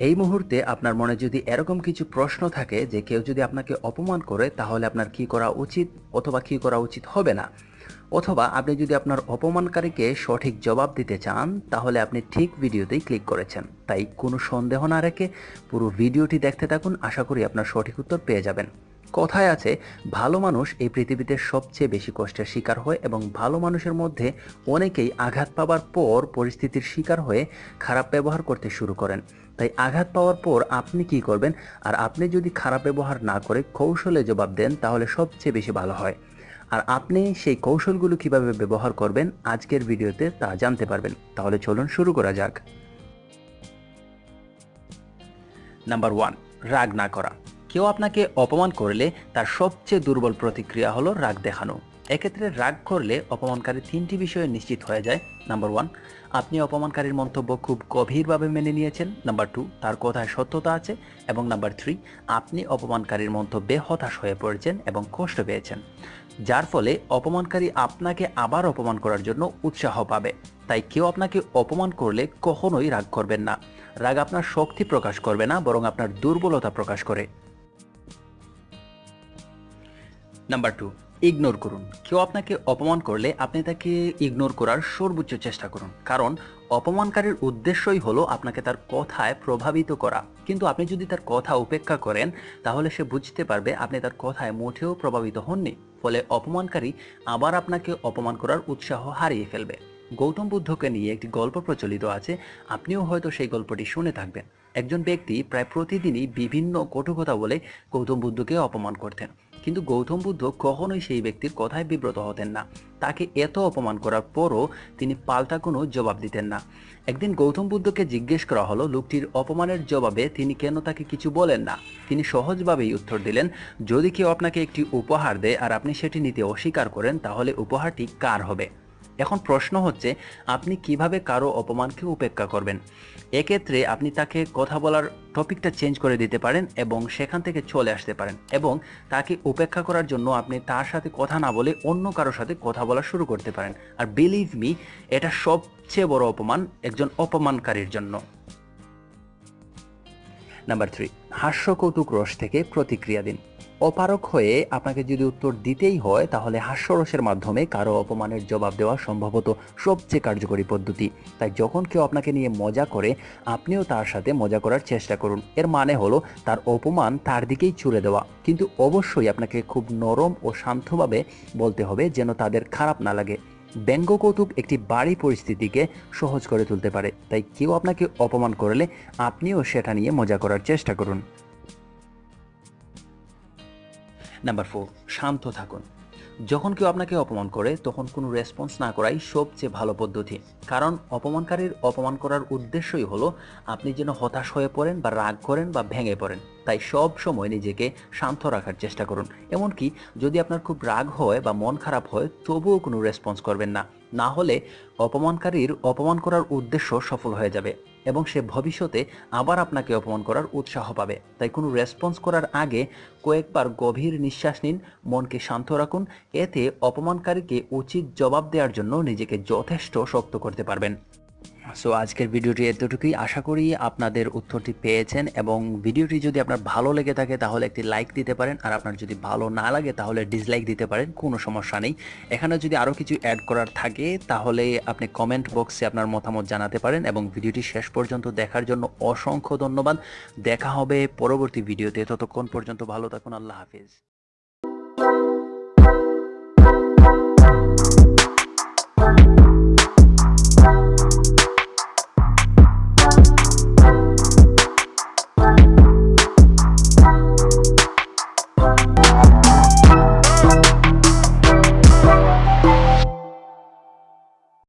এই মুহূর্তে আপনার মনে যদি এরকম কিছু প্রশ্ন থাকে যে কেউ যদি আপনাকে অপমান করে, তাহলে আপনার কি করা উচিত অথবা কি করা উচিত হবে না? অথবা আপনি যদি আপনার অপমানকারীকে সঠিক জবাব দিতে চান, তাহলে আপনি ঠিক ভিডিওতেই ক্লিক করেছেন। তাই কোনো সন্দেহ না রেখে পুরো ভিডিওটি দেখতে থাকুন। আশা করি আপনার সঠিক উত্তর পেয়ে যাবেন। কথায় আছে, ভালো মানুষ এই পৃথিবীতে সবচেয়ে বেশি কষ্টের শিকার হয় এবং ভালো মানুষের মধ্যে অনেকেই আঘাত পাওয়ার পর পরিস্থিতির শিকার হয়ে খারাপ ব্যবহার করতে শুরু করেন। তাই আঘাত পাওয়ার পর আপনি কি করবেন? আর আপনি যদি খারাপ ব্যবহার না করে কৌশলে জবাব দেন, তাহলে সবচেয়ে বেশি ভালো হয়। আর আপনি সেই কৌশলগুলো কীভাবে ব্যবহার করবেন আজকের ভিডিওতে তা জানতে পারবেন। তাহলে চলুন শুরু করা যাক। নাম্বার ওয়ান, রাগ না করা। কেউ আপনাকে অপমান করলে তার সবচেয়ে দুর্বল প্রতিক্রিয়া হলো রাগ দেখানো। এক্ষেত্রে রাগ করলে অপমানকারী তিনটি বিষয়ে নিশ্চিত হয়ে যায়। নাম্বার ওয়ান, আপনি অপমানকারীর মন্তব্য খুব গভীরভাবে মেনে নিয়েছেন। নাম্বার টু, তার কথায় সত্যতা আছে। এবং নাম্বার থ্রি, আপনি অপমানকারীর মন্তব্যে হতাশ হয়ে পড়েছেন এবং কষ্ট পেয়েছেন, যার ফলে অপমানকারী আপনাকে আবার অপমান করার জন্য উৎসাহ পাবে। তাই কেউ আপনাকে অপমান করলে কখনোই রাগ করবেন না। রাগ আপনার শক্তি প্রকাশ করবে না, বরং আপনার দুর্বলতা প্রকাশ করে। নাম্বার টু ইগনোর করুন। কেউ আপনাকে অপমান করলে আপনি তাকে ইগনোর করার সর্বোচ্চ চেষ্টা করুন। কারণ অপমানকারীর উদ্দেশ্যই হলো আপনাকে তার কথায় প্রভাবিত করা। কিন্তু আপনি যদি তার কথা উপেক্ষা করেন, তাহলে সে বুঝতে পারবে আপনি তার কথায় মোটেও প্রভাবিত হননি। ফলে অপমানকারী আবার আপনাকে অপমান করার উৎসাহ হারিয়ে ফেলবে। গৌতম বুদ্ধকে নিয়ে একটি গল্প প্রচলিত আছে। আপনিও হয়তো সেই গল্পটি শুনে থাকবেন। একজন ব্যক্তি প্রায় প্রতিদিনই বিভিন্ন কটু কথা বলে গৌতম বুদ্ধকে অপমান করতেন। কিন্তু গৌতম বুদ্ধ কখনোই সেই ব্যক্তির কথায় বিব্রত হতেন না। তাকে এত অপমান করার পরও তিনি পাল্টা কোনো জবাব দিতেন না। একদিন গৌতম বুদ্ধকে জিজ্ঞেস করা হলো, লোকটির অপমানের জবাবে তিনি কেন তাকে কিছু বলেন না? তিনি সহজভাবেই উত্তর দিলেন, যদি কেউ আপনাকে একটি উপহার দেয় আর আপনি সেটি নিতে অস্বীকার করেন, তাহলে উপহারটি কার হবে? এখন প্রশ্ন হচ্ছে, আপনি কীভাবে কারও অপমানকে উপেক্ষা করবেন? এক্ষেত্রে আপনি তাকে কথা বলার টপিকটা চেঞ্জ করে দিতে পারেন এবং সেখান থেকে চলে আসতে পারেন এবং তাকে উপেক্ষা করার জন্য আপনি তার সাথে কথা না বলে অন্য কারোর সাথে কথা বলা শুরু করতে পারেন। আর বিলিভ মি এটা সবচেয়ে বড় অপমান একজন অপমানকারীর জন্য। নাম্বার থ্রি হাস্য কৌতুক রস থেকে প্রতিক্রিয়া দিন। অপারক হয়ে আপনাকে যদি উত্তর দিতেই হয়, তাহলে হাস্যরসের মাধ্যমে কারও অপমানের জবাব দেওয়া সম্ভবত সবচেয়ে কার্যকরী পদ্ধতি। তাই যখন কেউ আপনাকে নিয়ে মজা করে, আপনিও তার সাথে মজা করার চেষ্টা করুন। এর মানে হলো, তার অপমান তার দিকেই ছুড়ে দেওয়া। কিন্তু অবশ্যই আপনাকে খুব নরম ও শান্তভাবে বলতে হবে যেন তাদের খারাপ না লাগে। ব্যঙ্গ কৌতুক একটি বাড়ি পরিস্থিতিকে সহজ করে তুলতে পারে। তাই কেউ আপনাকে অপমান করলে, আপনিও সেটা নিয়ে মজা করার চেষ্টা করুন। নাম্বার ফোর শান্ত থাকুন। যখন কেউ আপনাকে অপমান করে, তখন কোনো রেসপন্স না করাই সবচেয়ে ভালো পদ্ধতি। কারণ অপমানকারীর অপমান করার উদ্দেশ্যই হলো, আপনি যেন হতাশ হয়ে পড়েন বা রাগ করেন বা ভেঙে পড়েন। তাই সব সময় নিজেকে শান্ত রাখার চেষ্টা করুন। এমনকি যদি আপনার খুব রাগ হয় বা মন খারাপ হয়, তবুও কোনো রেসপন্স করবেন না। না হলে অপমানকারীর অপমান করার উদ্দেশ্য সফল হয়ে যাবে এবং সে ভবিষ্যতে আবার আপনাকে অপমান করার উৎসাহ পাবে। তাই কোনো রেসপন্স করার আগে কয়েকবার গভীর নিঃশ্বাস নিন, মনকে শান্ত রাখুন। এতে অপমানকারীকে উচিত জবাব দেওয়ার জন্য নিজেকে যথেষ্ট শক্ত করতে পারবেন। সো আজকের ভিডিওটি এতটুকুই। আশা করি আপনাদের উত্তরটি পেয়েছেন এবং ভিডিওটি যদি আপনার ভালো লেগে থাকে, তাহলে একটি লাইক দিতে পারেন। আর আপনার যদি ভালো না লাগে, তাহলে ডিসলাইক দিতে পারেন। কোনো সমস্যা নেই। এখানে যদি আরও কিছু অ্যাড করার থাকে, তাহলে আপনি কমেন্ট বক্সে আপনার মতামত জানাতে পারেন এবং ভিডিওটি শেষ পর্যন্ত দেখার জন্য অসংখ্য ধন্যবাদ। দেখা হবে পরবর্তী ভিডিওতে। ততক্ষণ পর্যন্ত ভালো থাকুন। আল্লাহ হাফিজ।